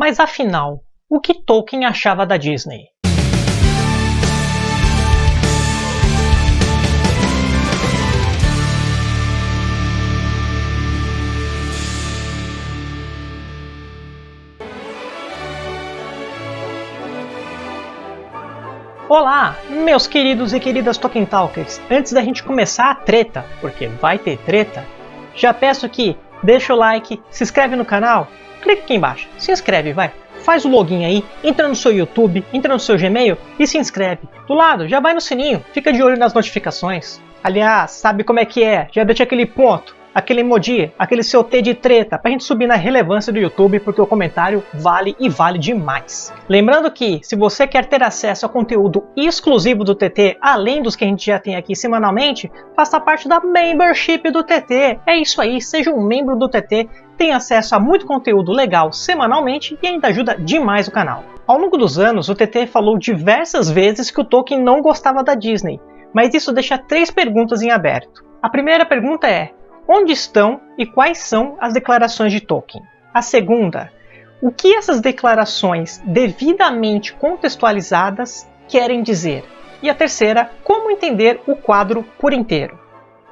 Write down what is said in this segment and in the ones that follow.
Mas afinal, o que Tolkien achava da Disney? Olá, meus queridos e queridas Tolkien Talkers! Antes da gente começar a treta, porque vai ter treta, já peço que deixa o like, se inscreve no canal, clica aqui embaixo, se inscreve, vai. Faz o login aí, entra no seu YouTube, entra no seu Gmail e se inscreve. Do lado, já vai no sininho, fica de olho nas notificações. Aliás, sabe como é que é? Já deixa aquele ponto aquele emoji, aquele seu T de treta, pra gente subir na relevância do YouTube, porque o comentário vale e vale demais. Lembrando que, se você quer ter acesso a conteúdo exclusivo do TT, além dos que a gente já tem aqui semanalmente, faça parte da membership do TT. É isso aí, seja um membro do TT, tem acesso a muito conteúdo legal semanalmente e ainda ajuda demais o canal. Ao longo dos anos, o TT falou diversas vezes que o Tolkien não gostava da Disney, mas isso deixa três perguntas em aberto. A primeira pergunta é: Onde estão e quais são as declarações de Tolkien? A segunda, o que essas declarações devidamente contextualizadas querem dizer? E a terceira, como entender o quadro por inteiro?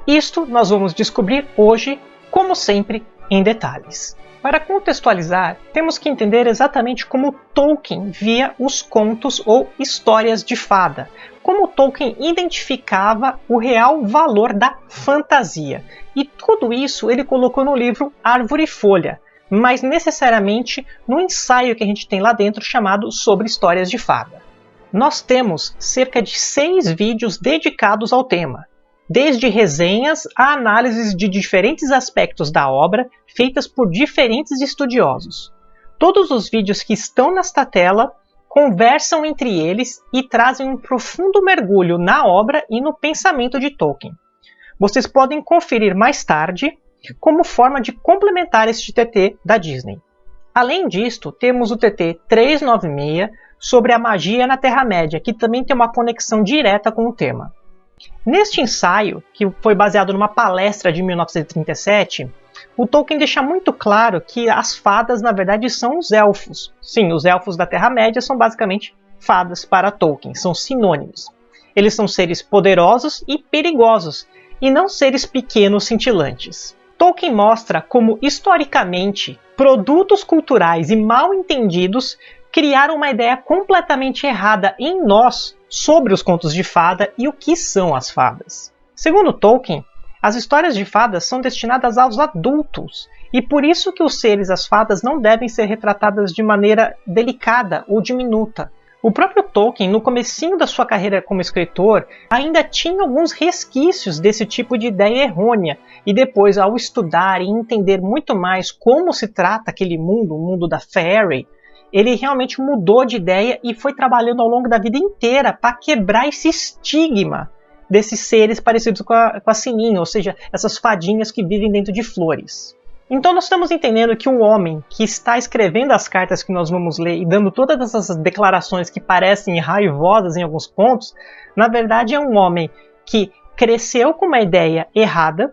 Isto nós vamos descobrir hoje, como sempre, em detalhes. Para contextualizar, temos que entender exatamente como Tolkien via os contos ou histórias de fada, como Tolkien identificava o real valor da fantasia. E tudo isso ele colocou no livro Árvore e Folha, mas necessariamente no ensaio que a gente tem lá dentro chamado Sobre Histórias de Fada. Nós temos cerca de seis vídeos dedicados ao tema, desde resenhas a análises de diferentes aspectos da obra feitas por diferentes estudiosos. Todos os vídeos que estão nesta tela conversam entre eles e trazem um profundo mergulho na obra e no pensamento de Tolkien. Vocês podem conferir mais tarde como forma de complementar este TT da Disney. Além disto, temos o TT 396 sobre a magia na Terra-média, que também tem uma conexão direta com o tema. Neste ensaio, que foi baseado numa palestra de 1937, o Tolkien deixa muito claro que as fadas, na verdade, são os elfos. Sim, os elfos da Terra-média são basicamente fadas para Tolkien, são sinônimos. Eles são seres poderosos e perigosos, e não seres pequenos cintilantes. Tolkien mostra como, historicamente, produtos culturais e mal entendidos criaram uma ideia completamente errada em nós sobre os contos de fada e o que são as fadas. Segundo Tolkien, as histórias de fadas são destinadas aos adultos, e por isso que os seres as fadas não devem ser retratadas de maneira delicada ou diminuta. O próprio Tolkien, no comecinho da sua carreira como escritor, ainda tinha alguns resquícios desse tipo de ideia errônea, e depois, ao estudar e entender muito mais como se trata aquele mundo, o mundo da Fairy, ele realmente mudou de ideia e foi trabalhando ao longo da vida inteira para quebrar esse estigma desses seres parecidos com a, com a Sininho, ou seja, essas fadinhas que vivem dentro de flores. Então nós estamos entendendo que o homem que está escrevendo as cartas que nós vamos ler e dando todas essas declarações que parecem raivosas em alguns pontos, na verdade é um homem que cresceu com uma ideia errada,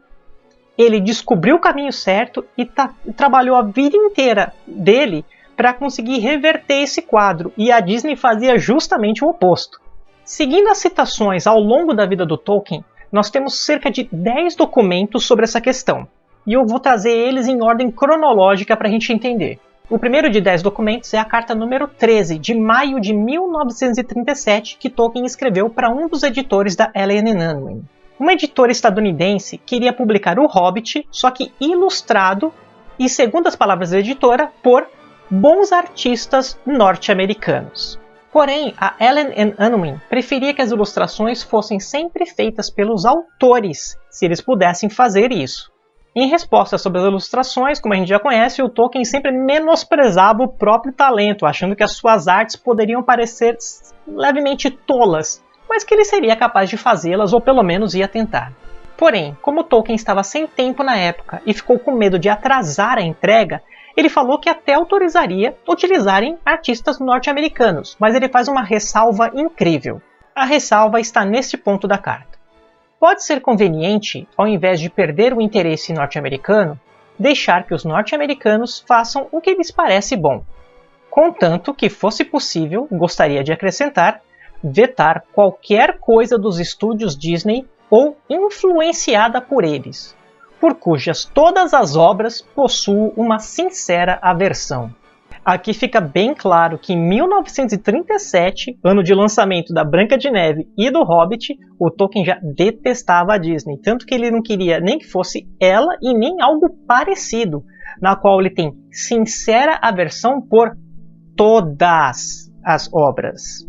ele descobriu o caminho certo e tá, trabalhou a vida inteira dele para conseguir reverter esse quadro, e a Disney fazia justamente o oposto. Seguindo as citações ao longo da vida do Tolkien, nós temos cerca de 10 documentos sobre essa questão, e eu vou trazer eles em ordem cronológica para a gente entender. O primeiro de 10 documentos é a carta número 13, de maio de 1937, que Tolkien escreveu para um dos editores da Ellen Unwin. Uma editora estadunidense queria publicar O Hobbit, só que ilustrado e, segundo as palavras da editora, por bons artistas norte-americanos. Porém, a Ellen Unwin preferia que as ilustrações fossem sempre feitas pelos autores, se eles pudessem fazer isso. Em resposta sobre as ilustrações, como a gente já conhece, o Tolkien sempre menosprezava o próprio talento, achando que as suas artes poderiam parecer levemente tolas, mas que ele seria capaz de fazê-las ou pelo menos ia tentar. Porém, como Tolkien estava sem tempo na época e ficou com medo de atrasar a entrega, ele falou que até autorizaria utilizarem artistas norte-americanos, mas ele faz uma ressalva incrível. A ressalva está neste ponto da carta. Pode ser conveniente, ao invés de perder o interesse norte-americano, deixar que os norte-americanos façam o que lhes parece bom. Contanto que fosse possível, gostaria de acrescentar, vetar qualquer coisa dos estúdios Disney ou influenciada por eles, por cujas todas as obras possuo uma sincera aversão. Aqui fica bem claro que em 1937, ano de lançamento da Branca de Neve e do Hobbit, o Tolkien já detestava a Disney, tanto que ele não queria nem que fosse ela e nem algo parecido, na qual ele tem sincera aversão por todas as obras.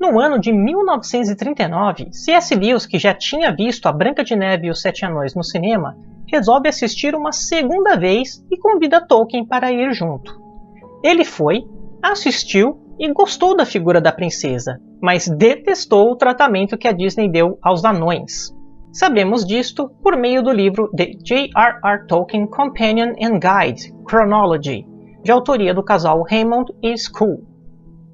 No ano de 1939, C.S. Lewis, que já tinha visto A Branca de Neve e os Sete Anões no cinema, resolve assistir uma segunda vez e convida Tolkien para ir junto. Ele foi, assistiu e gostou da figura da princesa, mas detestou o tratamento que a Disney deu aos anões. Sabemos disto por meio do livro The J.R.R. Tolkien Companion and Guide Chronology, de autoria do casal Raymond e School.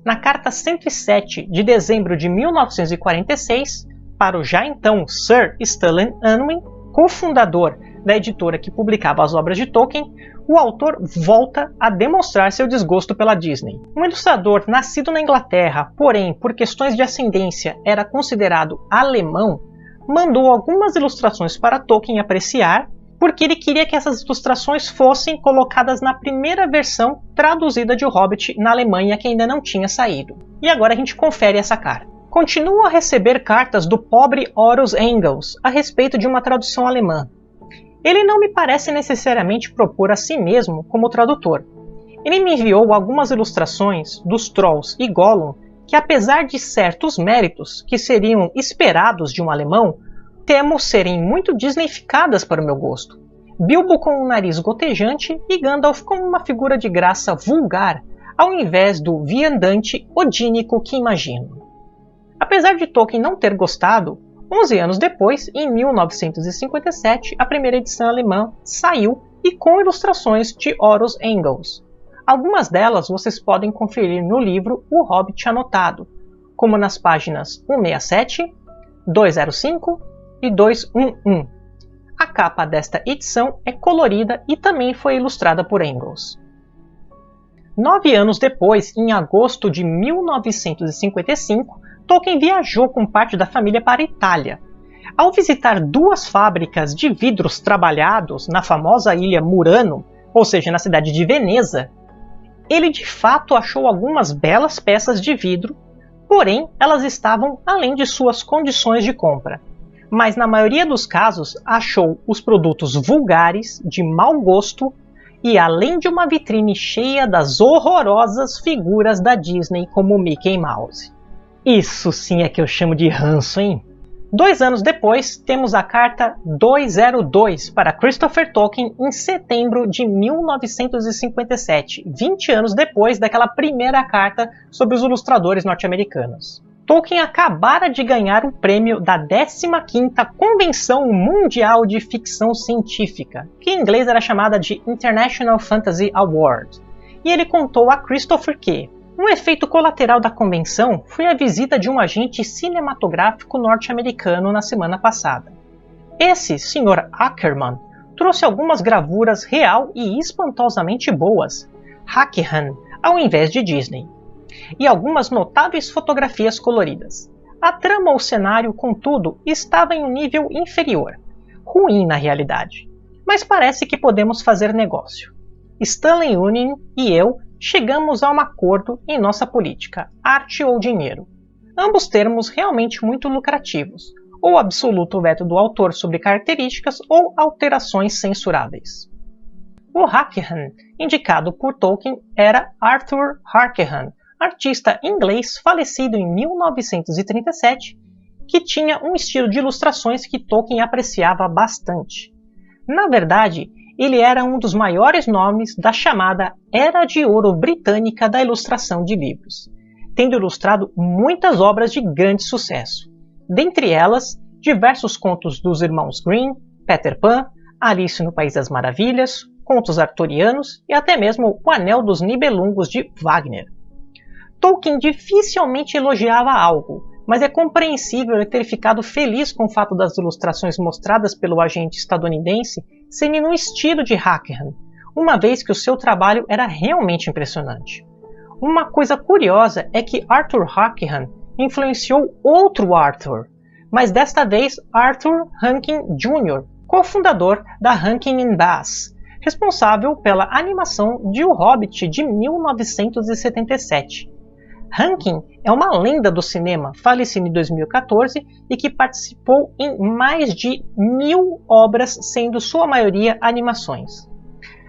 Na carta 107 de dezembro de 1946, para o já então Sir Stanley Unwin, cofundador da editora que publicava as obras de Tolkien, o autor volta a demonstrar seu desgosto pela Disney. Um ilustrador nascido na Inglaterra, porém por questões de ascendência era considerado alemão, mandou algumas ilustrações para Tolkien apreciar, porque ele queria que essas ilustrações fossem colocadas na primeira versão traduzida de O Hobbit na Alemanha que ainda não tinha saído. E agora a gente confere essa carta. Continuo a receber cartas do pobre Horus Engels a respeito de uma tradução alemã, ele não me parece necessariamente propor a si mesmo como tradutor. Ele me enviou algumas ilustrações dos Trolls e Gollum que, apesar de certos méritos que seriam esperados de um alemão, temo serem muito disneyficadas para o meu gosto. Bilbo com um nariz gotejante e Gandalf como uma figura de graça vulgar, ao invés do viandante odínico que imagino. Apesar de Tolkien não ter gostado, 11 anos depois, em 1957, a primeira edição alemã saiu e com ilustrações de Horus Engels. Algumas delas vocês podem conferir no livro O Hobbit Anotado, como nas páginas 167, 205 e 211. A capa desta edição é colorida e também foi ilustrada por Engels. Nove anos depois, em agosto de 1955, Tolkien viajou com parte da família para a Itália. Ao visitar duas fábricas de vidros trabalhados na famosa ilha Murano, ou seja, na cidade de Veneza, ele de fato achou algumas belas peças de vidro, porém elas estavam além de suas condições de compra. Mas na maioria dos casos achou os produtos vulgares, de mau gosto e além de uma vitrine cheia das horrorosas figuras da Disney como Mickey Mouse. Isso sim é que eu chamo de ranço, hein? Dois anos depois, temos a carta 202 para Christopher Tolkien em setembro de 1957, 20 anos depois daquela primeira carta sobre os ilustradores norte-americanos. Tolkien acabara de ganhar o prêmio da 15ª Convenção Mundial de Ficção Científica, que em inglês era chamada de International Fantasy Award, e ele contou a Christopher que, um efeito colateral da convenção foi a visita de um agente cinematográfico norte-americano na semana passada. Esse Sr. Ackerman trouxe algumas gravuras real e espantosamente boas, Hackerhan, ao invés de Disney, e algumas notáveis fotografias coloridas. A trama ou cenário, contudo, estava em um nível inferior, ruim na realidade, mas parece que podemos fazer negócio. Stanley Union e eu chegamos a um acordo em nossa política, arte ou dinheiro. Ambos termos realmente muito lucrativos, ou absoluto veto do autor sobre características ou alterações censuráveis. O Harkehan, indicado por Tolkien, era Arthur Harkehan, artista inglês falecido em 1937, que tinha um estilo de ilustrações que Tolkien apreciava bastante. Na verdade, ele era um dos maiores nomes da chamada Era de Ouro britânica da ilustração de livros, tendo ilustrado muitas obras de grande sucesso, dentre elas diversos contos dos irmãos Grimm, Peter Pan, Alice no País das Maravilhas, contos arturianos e até mesmo O Anel dos Nibelungos de Wagner. Tolkien dificilmente elogiava algo, mas é compreensível ele ter ficado feliz com o fato das ilustrações mostradas pelo agente estadunidense serem no estilo de Hackerham, uma vez que o seu trabalho era realmente impressionante. Uma coisa curiosa é que Arthur Hackham influenciou outro Arthur, mas desta vez Arthur Rankin Jr., cofundador da Rankin Bass, responsável pela animação de O Hobbit de 1977. Rankin é uma lenda do cinema, falecido em 2014 e que participou em mais de mil obras, sendo sua maioria animações.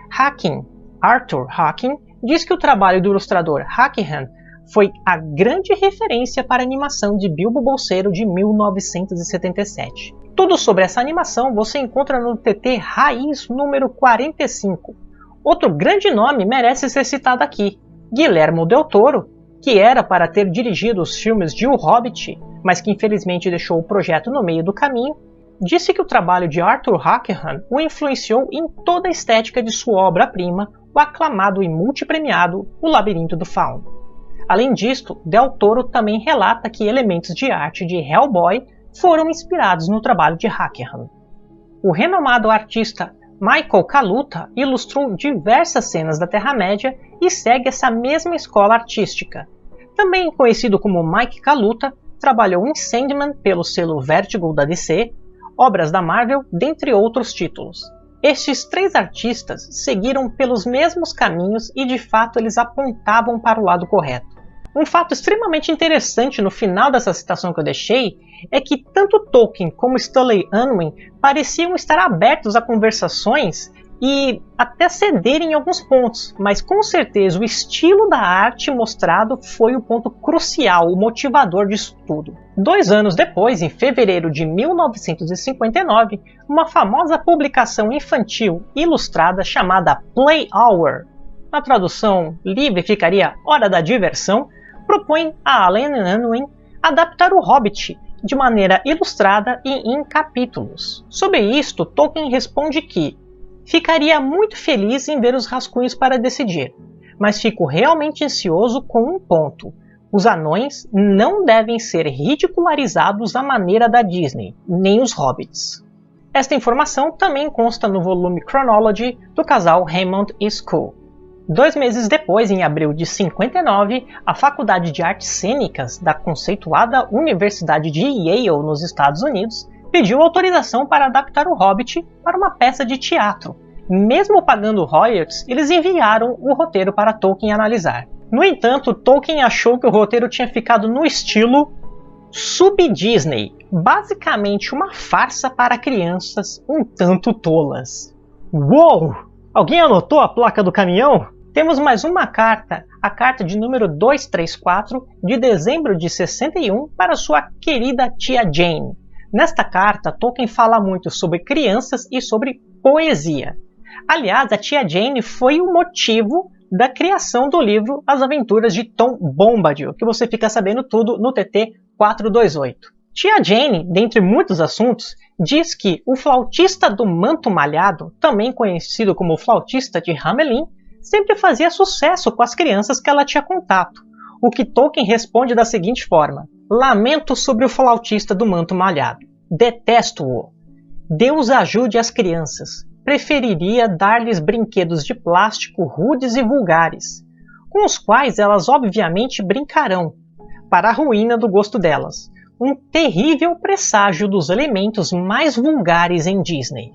Hacking, Arthur Hacking, diz que o trabalho do ilustrador Hackham foi a grande referência para a animação de Bilbo Bolseiro de 1977. Tudo sobre essa animação você encontra no TT Raiz número 45. Outro grande nome merece ser citado aqui, Guilhermo Del Toro, que era para ter dirigido os filmes de O Hobbit, mas que infelizmente deixou o projeto no meio do caminho, disse que o trabalho de Arthur Hackham o influenciou em toda a estética de sua obra-prima, o aclamado e multipremiado O Labirinto do Fauno. Além disto, Del Toro também relata que elementos de arte de Hellboy foram inspirados no trabalho de Hackham. O renomado artista Michael Kaluta ilustrou diversas cenas da Terra-média e segue essa mesma escola artística. Também conhecido como Mike Kaluta, trabalhou em Sandman pelo selo Vertigo da DC, obras da Marvel, dentre outros títulos. Estes três artistas seguiram pelos mesmos caminhos e de fato eles apontavam para o lado correto. Um fato extremamente interessante no final dessa citação que eu deixei é que tanto Tolkien como Stanley Unwin pareciam estar abertos a conversações e até cederem em alguns pontos, mas com certeza o estilo da arte mostrado foi o ponto crucial, o motivador disso tudo. Dois anos depois, em fevereiro de 1959, uma famosa publicação infantil ilustrada chamada Play Hour, na tradução livre ficaria Hora da Diversão, propõe a Alan Unwin adaptar o Hobbit de maneira ilustrada e em capítulos. Sobre isto, Tolkien responde que ficaria muito feliz em ver os rascunhos para decidir, mas fico realmente ansioso com um ponto. Os anões não devem ser ridicularizados à maneira da Disney, nem os hobbits. Esta informação também consta no volume Chronology do casal Hammond e School. Dois meses depois, em abril de 59, a Faculdade de Artes Cênicas da conceituada Universidade de Yale, nos Estados Unidos, pediu autorização para adaptar o Hobbit para uma peça de teatro. Mesmo pagando royalties, eles enviaram o roteiro para Tolkien analisar. No entanto, Tolkien achou que o roteiro tinha ficado no estilo sub-Disney, basicamente uma farsa para crianças um tanto tolas. Uou! Alguém anotou a placa do caminhão? Temos mais uma carta, a carta de número 234 de dezembro de 61 para sua querida tia Jane. Nesta carta, Tolkien fala muito sobre crianças e sobre poesia. Aliás, a tia Jane foi o motivo da criação do livro As Aventuras de Tom Bombadil, que você fica sabendo tudo no TT 428. Tia Jane, dentre muitos assuntos, diz que o flautista do manto malhado, também conhecido como flautista de Hamelin, sempre fazia sucesso com as crianças que ela tinha contato, o que Tolkien responde da seguinte forma: Lamento sobre o flautista do manto malhado. Detesto-o. Deus ajude as crianças. Preferiria dar-lhes brinquedos de plástico rudes e vulgares, com os quais elas obviamente brincarão, para a ruína do gosto delas. Um terrível presságio dos elementos mais vulgares em Disney.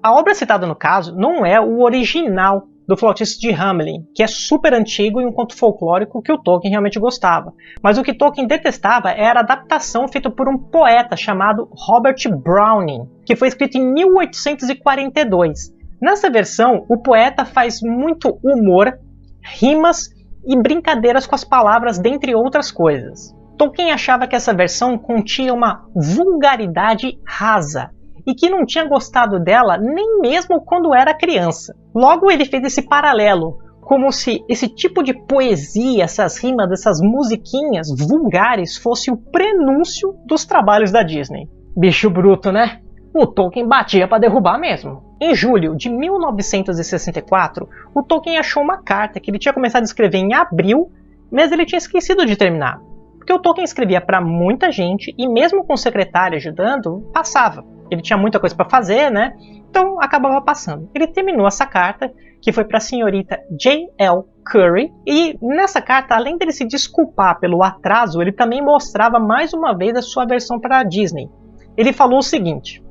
A obra citada no caso não é o original do flautista de Hamelin, que é super antigo e um conto folclórico que o Tolkien realmente gostava. Mas o que Tolkien detestava era a adaptação feita por um poeta chamado Robert Browning, que foi escrito em 1842. Nessa versão, o poeta faz muito humor, rimas e brincadeiras com as palavras, dentre outras coisas. Tolkien achava que essa versão continha uma vulgaridade rasa, e que não tinha gostado dela nem mesmo quando era criança. Logo, ele fez esse paralelo, como se esse tipo de poesia, essas rimas, essas musiquinhas vulgares fosse o prenúncio dos trabalhos da Disney. Bicho bruto, né? O Tolkien batia para derrubar mesmo. Em julho de 1964, o Tolkien achou uma carta que ele tinha começado a escrever em abril, mas ele tinha esquecido de terminar. Porque o Tolkien escrevia para muita gente e mesmo com o secretário ajudando, passava ele tinha muita coisa para fazer, né? Então acabava passando. Ele terminou essa carta, que foi para a senhorita J.L. Curry. E nessa carta, além dele se desculpar pelo atraso, ele também mostrava mais uma vez a sua versão para a Disney. Ele falou o seguinte: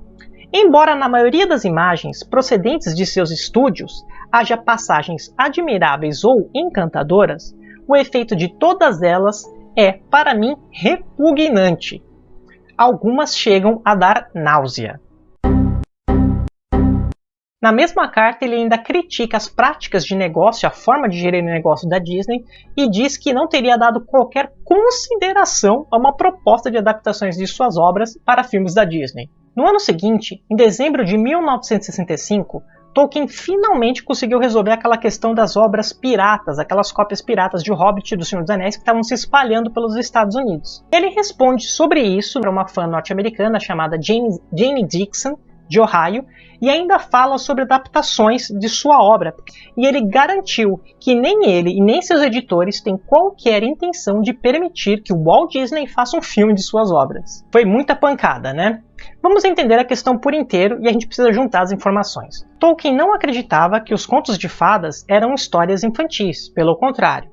Embora na maioria das imagens procedentes de seus estúdios haja passagens admiráveis ou encantadoras, o efeito de todas elas é, para mim, repugnante. Algumas chegam a dar náusea. Na mesma carta, ele ainda critica as práticas de negócio, a forma de gerir o negócio da Disney e diz que não teria dado qualquer consideração a uma proposta de adaptações de suas obras para filmes da Disney. No ano seguinte, em dezembro de 1965, Tolkien finalmente conseguiu resolver aquela questão das obras piratas, aquelas cópias piratas de Hobbit e do Senhor dos Anéis que estavam se espalhando pelos Estados Unidos. Ele responde sobre isso para uma fã norte-americana chamada Jane, Jane Dixon, de Ohio, e ainda fala sobre adaptações de sua obra. E ele garantiu que nem ele e nem seus editores têm qualquer intenção de permitir que o Walt Disney faça um filme de suas obras. Foi muita pancada, né? Vamos entender a questão por inteiro e a gente precisa juntar as informações. Tolkien não acreditava que os contos de fadas eram histórias infantis, pelo contrário.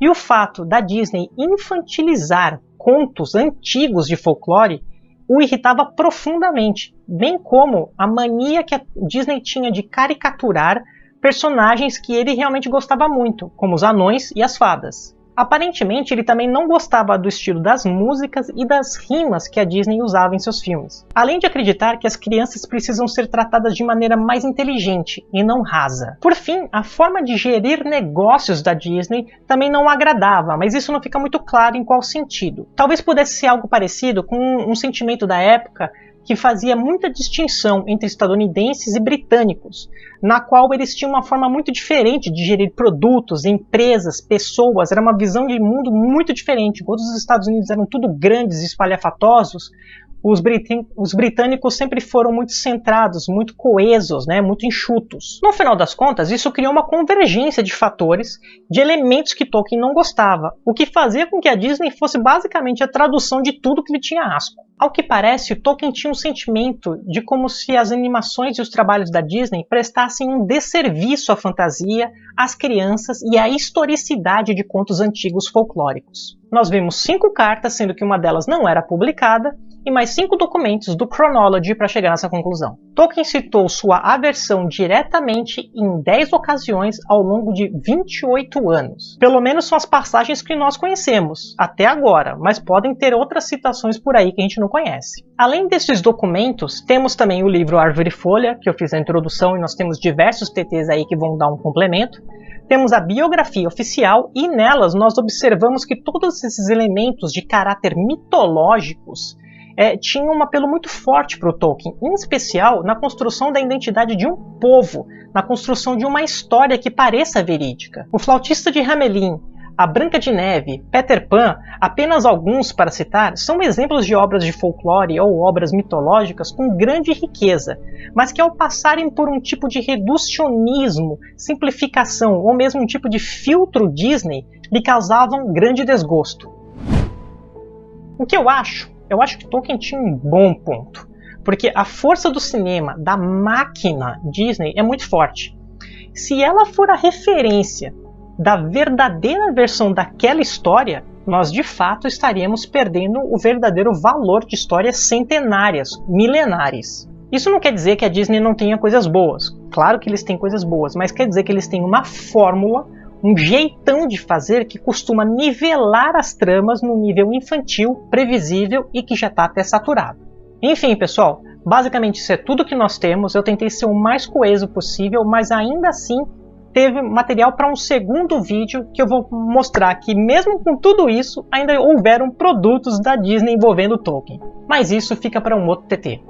E o fato da Disney infantilizar contos antigos de folclore o irritava profundamente, bem como a mania que a Disney tinha de caricaturar personagens que ele realmente gostava muito, como os anões e as fadas. Aparentemente, ele também não gostava do estilo das músicas e das rimas que a Disney usava em seus filmes. Além de acreditar que as crianças precisam ser tratadas de maneira mais inteligente e não rasa. Por fim, a forma de gerir negócios da Disney também não agradava, mas isso não fica muito claro em qual sentido. Talvez pudesse ser algo parecido com um sentimento da época que fazia muita distinção entre estadunidenses e britânicos, na qual eles tinham uma forma muito diferente de gerir produtos, empresas, pessoas, era uma visão de mundo muito diferente. Enquanto os Estados Unidos eram tudo grandes e espalhafatosos, os, os, britânicos sempre foram muito centrados, muito coesos, né, muito enxutos. No final das contas, isso criou uma convergência de fatores, de elementos que Tolkien não gostava, o que fazia com que a Disney fosse basicamente a tradução de tudo que lhe tinha asco. Ao que parece, Tolkien tinha um sentimento de como se as animações e os trabalhos da Disney prestassem um desserviço à fantasia, às crianças e à historicidade de contos antigos folclóricos. Nós vimos cinco cartas, sendo que uma delas não era publicada, e mais cinco documentos do Chronology para chegar nessa conclusão. Tolkien citou sua aversão diretamente em 10 ocasiões ao longo de 28 anos. Pelo menos são as passagens que nós conhecemos, até agora, mas podem ter outras citações por aí que a gente não conhece. Além desses documentos, temos também o livro Árvore e Folha, que eu fiz a introdução e nós temos diversos TTs aí que vão dar um complemento temos a biografia oficial e nelas nós observamos que todos esses elementos de caráter mitológicos é, tinha um apelo muito forte para o Tolkien, em especial na construção da identidade de um povo, na construção de uma história que pareça verídica. O Flautista de Hamelin, a Branca de Neve, Peter Pan, apenas alguns para citar, são exemplos de obras de folclore ou obras mitológicas com grande riqueza, mas que ao passarem por um tipo de reducionismo, simplificação ou mesmo um tipo de filtro Disney, lhe causavam grande desgosto. O que eu acho eu acho que Tolkien tinha um bom ponto. Porque a força do cinema, da máquina Disney, é muito forte. Se ela for a referência da verdadeira versão daquela história, nós de fato estaríamos perdendo o verdadeiro valor de histórias centenárias, milenares. Isso não quer dizer que a Disney não tenha coisas boas. Claro que eles têm coisas boas, mas quer dizer que eles têm uma fórmula um jeitão de fazer que costuma nivelar as tramas no nível infantil, previsível e que já está até saturado. Enfim, pessoal, basicamente isso é tudo que nós temos. Eu tentei ser o mais coeso possível, mas ainda assim teve material para um segundo vídeo que eu vou mostrar que mesmo com tudo isso, ainda houveram produtos da Disney envolvendo Tolkien. Mas isso fica para um outro TT.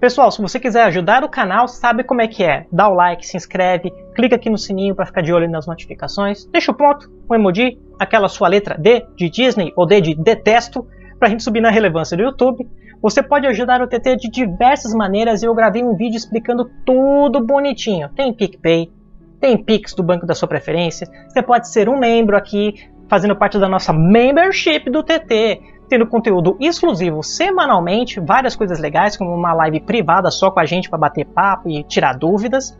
Pessoal, se você quiser ajudar o canal, sabe como é que é. Dá o like, se inscreve, clica aqui no sininho para ficar de olho nas notificações, deixa o ponto, o emoji, aquela sua letra D de Disney ou D de detesto, para a gente subir na relevância do YouTube. Você pode ajudar o TT de diversas maneiras e eu gravei um vídeo explicando tudo bonitinho. Tem PicPay, tem Pix do banco da sua preferência, você pode ser um membro aqui, fazendo parte da nossa membership do TT tendo conteúdo exclusivo semanalmente, várias coisas legais, como uma live privada só com a gente para bater papo e tirar dúvidas.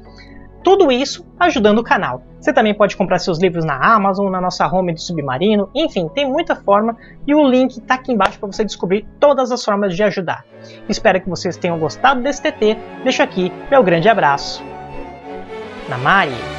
Tudo isso ajudando o canal. Você também pode comprar seus livros na Amazon, na nossa home do Submarino, enfim, tem muita forma e o link está aqui embaixo para você descobrir todas as formas de ajudar. Espero que vocês tenham gostado desse TT, deixo aqui meu grande abraço. Namari!